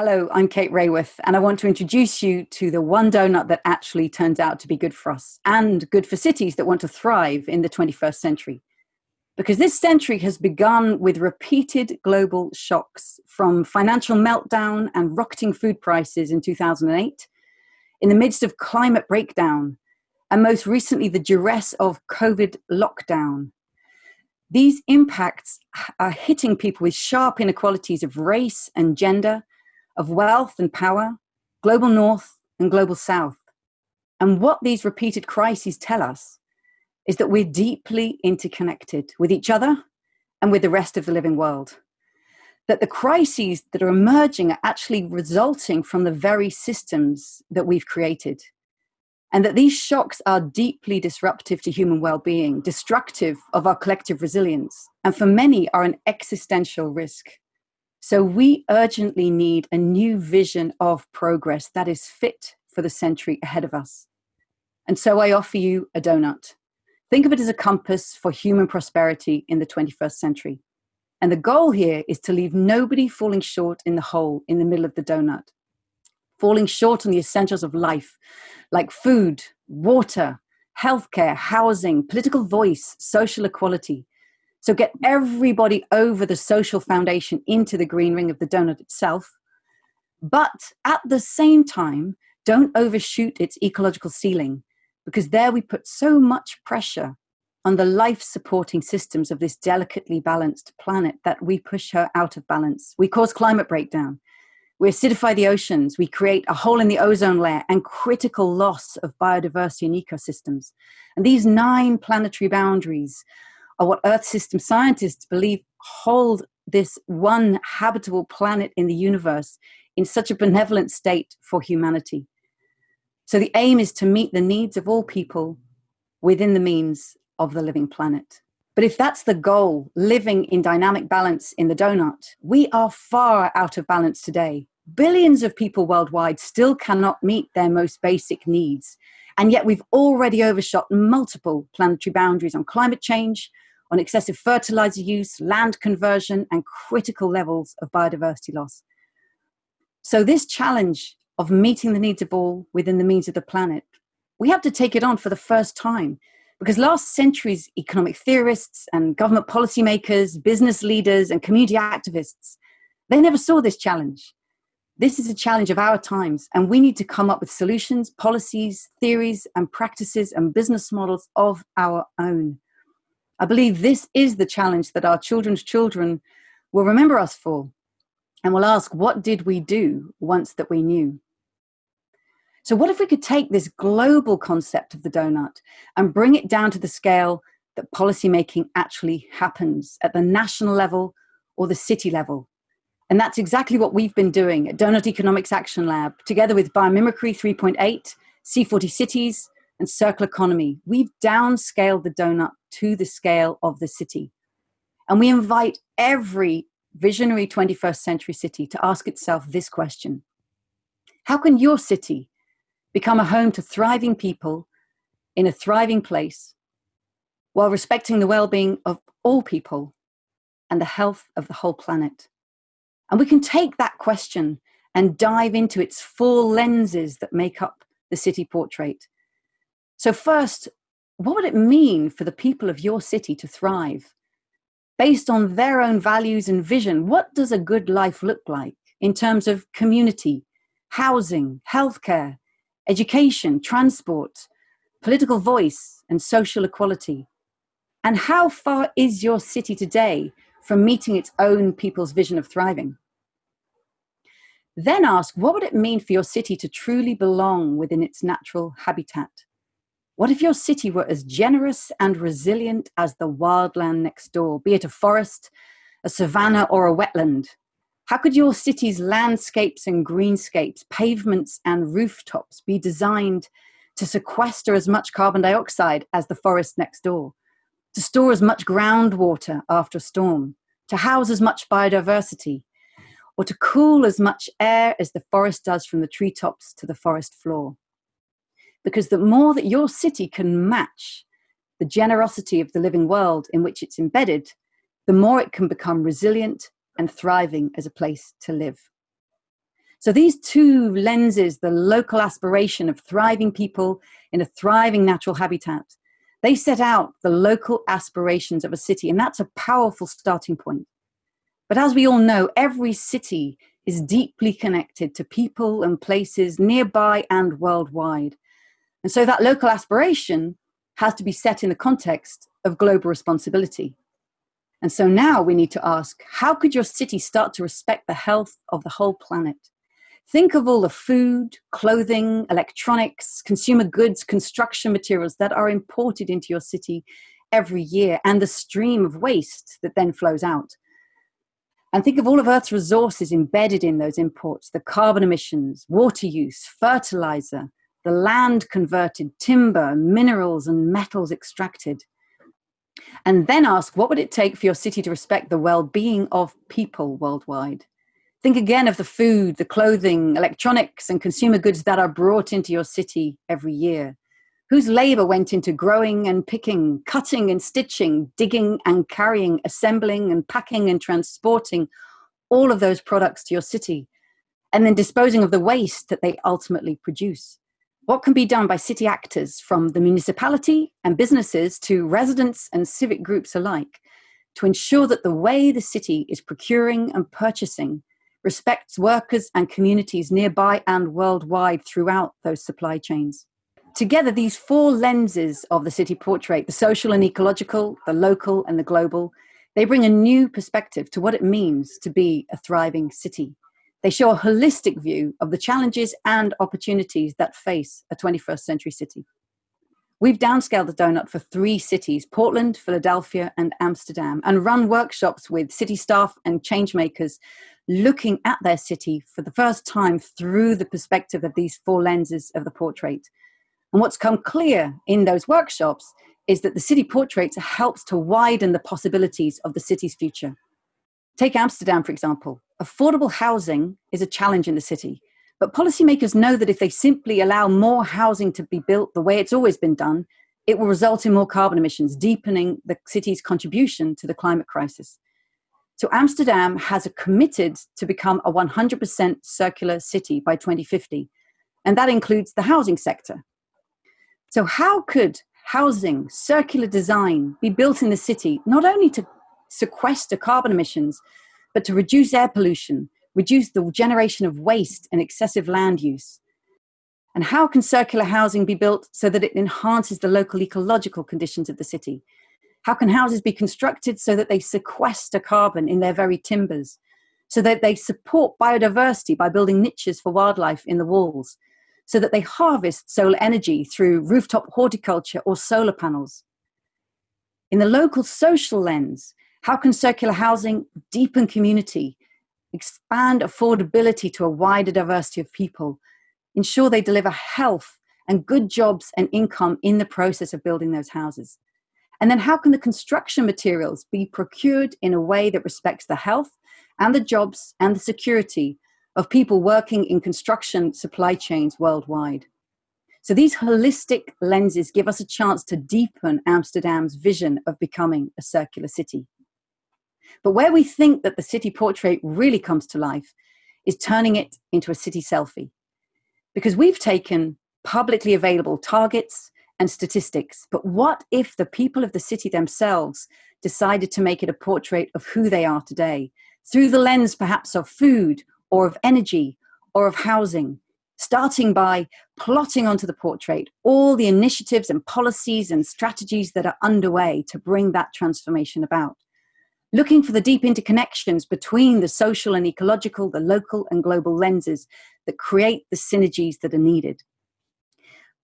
Hello, I'm Kate Raworth, and I want to introduce you to the one donut that actually turns out to be good for us and good for cities that want to thrive in the 21st century. Because this century has begun with repeated global shocks from financial meltdown and rocketing food prices in 2008, in the midst of climate breakdown, and most recently the duress of COVID lockdown. These impacts are hitting people with sharp inequalities of race and gender of wealth and power, global north and global south. And what these repeated crises tell us is that we're deeply interconnected with each other and with the rest of the living world. That the crises that are emerging are actually resulting from the very systems that we've created. And that these shocks are deeply disruptive to human well being, destructive of our collective resilience, and for many are an existential risk. So we urgently need a new vision of progress that is fit for the century ahead of us. And so I offer you a donut. Think of it as a compass for human prosperity in the 21st century. And the goal here is to leave nobody falling short in the hole in the middle of the donut, falling short on the essentials of life, like food, water, healthcare, housing, political voice, social equality, so get everybody over the social foundation into the green ring of the donut itself. But at the same time, don't overshoot its ecological ceiling because there we put so much pressure on the life supporting systems of this delicately balanced planet that we push her out of balance. We cause climate breakdown. We acidify the oceans. We create a hole in the ozone layer and critical loss of biodiversity and ecosystems. And these nine planetary boundaries are what Earth system scientists believe hold this one habitable planet in the universe in such a benevolent state for humanity. So the aim is to meet the needs of all people within the means of the living planet. But if that's the goal, living in dynamic balance in the donut, we are far out of balance today. Billions of people worldwide still cannot meet their most basic needs. And yet we've already overshot multiple planetary boundaries on climate change, on excessive fertilizer use, land conversion, and critical levels of biodiversity loss. So, this challenge of meeting the needs of all within the means of the planet, we have to take it on for the first time because last century's economic theorists and government policymakers, business leaders, and community activists, they never saw this challenge. This is a challenge of our times, and we need to come up with solutions, policies, theories, and practices and business models of our own. I believe this is the challenge that our children's children will remember us for and will ask, What did we do once that we knew? So, what if we could take this global concept of the donut and bring it down to the scale that policymaking actually happens at the national level or the city level? And that's exactly what we've been doing at Doughnut Economics Action Lab, together with Biomimicry 3.8, C40 Cities, and Circle Economy. We've downscaled the donut to the scale of the city. And we invite every visionary 21st century city to ask itself this question How can your city become a home to thriving people in a thriving place while respecting the well being of all people and the health of the whole planet? And we can take that question and dive into its four lenses that make up the city portrait so, first, what would it mean for the people of your city to thrive? Based on their own values and vision, what does a good life look like in terms of community, housing, healthcare, education, transport, political voice, and social equality? And how far is your city today from meeting its own people's vision of thriving? Then ask what would it mean for your city to truly belong within its natural habitat? What if your city were as generous and resilient as the wildland next door, be it a forest, a savanna, or a wetland? How could your city's landscapes and greenscapes, pavements and rooftops be designed to sequester as much carbon dioxide as the forest next door, to store as much groundwater after a storm, to house as much biodiversity, or to cool as much air as the forest does from the treetops to the forest floor? Because the more that your city can match the generosity of the living world in which it's embedded, the more it can become resilient and thriving as a place to live. So these two lenses, the local aspiration of thriving people in a thriving natural habitat, they set out the local aspirations of a city, and that's a powerful starting point. But as we all know, every city is deeply connected to people and places nearby and worldwide. And so that local aspiration has to be set in the context of global responsibility. And so now we need to ask how could your city start to respect the health of the whole planet? Think of all the food, clothing, electronics, consumer goods, construction materials that are imported into your city every year and the stream of waste that then flows out. And think of all of Earth's resources embedded in those imports the carbon emissions, water use, fertilizer, the land converted, timber, minerals, and metals extracted. And then ask what would it take for your city to respect the well being of people worldwide? Think again of the food, the clothing, electronics, and consumer goods that are brought into your city every year. Whose labor went into growing and picking, cutting and stitching, digging and carrying, assembling and packing and transporting all of those products to your city, and then disposing of the waste that they ultimately produce? What can be done by city actors from the municipality and businesses to residents and civic groups alike to ensure that the way the city is procuring and purchasing respects workers and communities nearby and worldwide throughout those supply chains. Together, these four lenses of the city portrait the social and ecological, the local, and the global they bring a new perspective to what it means to be a thriving city. They show a holistic view of the challenges and opportunities that face a 21st century city. We've downscaled the donut for three cities Portland, Philadelphia, and Amsterdam and run workshops with city staff and changemakers looking at their city for the first time through the perspective of these four lenses of the portrait. And what's come clear in those workshops is that the city portrait helps to widen the possibilities of the city's future. Take Amsterdam, for example. Affordable housing is a challenge in the city, but policymakers know that if they simply allow more housing to be built the way it's always been done, it will result in more carbon emissions, deepening the city's contribution to the climate crisis. So Amsterdam has committed to become a 100% circular city by 2050, and that includes the housing sector. So how could housing, circular design be built in the city, not only to sequester carbon emissions, but to reduce air pollution, reduce the generation of waste and excessive land use? And how can circular housing be built so that it enhances the local ecological conditions of the city? How can houses be constructed so that they sequester carbon in their very timbers? So that they support biodiversity by building niches for wildlife in the walls? So that they harvest solar energy through rooftop horticulture or solar panels? In the local social lens, how can circular housing deepen community, expand affordability to a wider diversity of people, ensure they deliver health and good jobs and income in the process of building those houses? And then how can the construction materials be procured in a way that respects the health and the jobs and the security of people working in construction supply chains worldwide? So these holistic lenses give us a chance to deepen Amsterdam's vision of becoming a circular city. But where we think that the city portrait really comes to life is turning it into a city selfie. Because we've taken publicly available targets and statistics. But what if the people of the city themselves decided to make it a portrait of who they are today, through the lens perhaps of food or of energy or of housing? Starting by plotting onto the portrait all the initiatives and policies and strategies that are underway to bring that transformation about. Looking for the deep interconnections between the social and ecological, the local and global lenses that create the synergies that are needed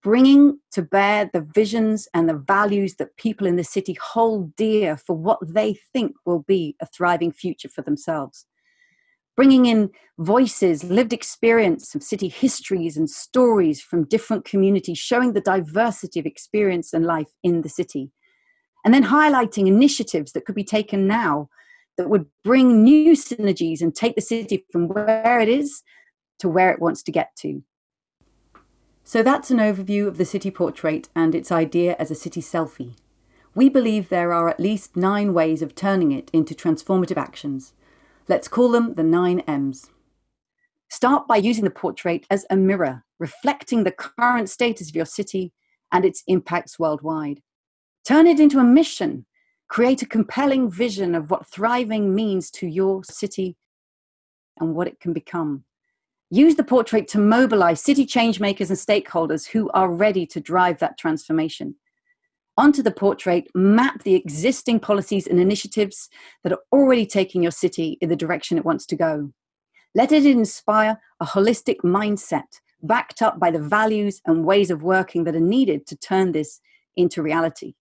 bringing to bear the visions and the values that people in the city hold dear for what they think will be a thriving future for themselves. Bringing in voices, lived experience of city histories and stories from different communities, showing the diversity of experience and life in the city. And then highlighting initiatives that could be taken now that would bring new synergies and take the city from where it is to where it wants to get to. So that's an overview of the city portrait and its idea as a city selfie. We believe there are at least nine ways of turning it into transformative actions. Let's call them the nine M's. Start by using the portrait as a mirror, reflecting the current status of your city and its impacts worldwide. Turn it into a mission. Create a compelling vision of what thriving means to your city and what it can become. Use the portrait to mobilize city changemakers and stakeholders who are ready to drive that transformation. Onto the portrait, map the existing policies and initiatives that are already taking your city in the direction it wants to go. Let it inspire a holistic mindset backed up by the values and ways of working that are needed to turn this into reality.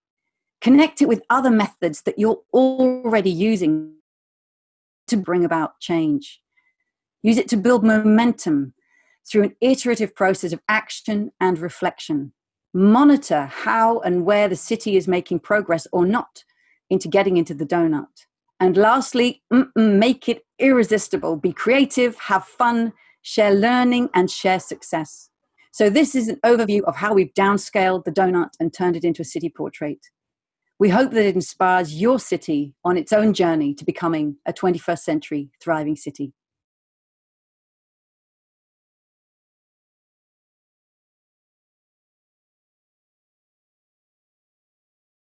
Connect it with other methods that you're already using to bring about change. Use it to build momentum through an iterative process of action and reflection. Monitor how and where the city is making progress or not into getting into the donut. And lastly, make it irresistible. Be creative, have fun, share learning, and share success. So, this is an overview of how we've downscaled the donut and turned it into a city portrait. We hope that it inspires your city on its own journey to becoming a 21st century thriving city.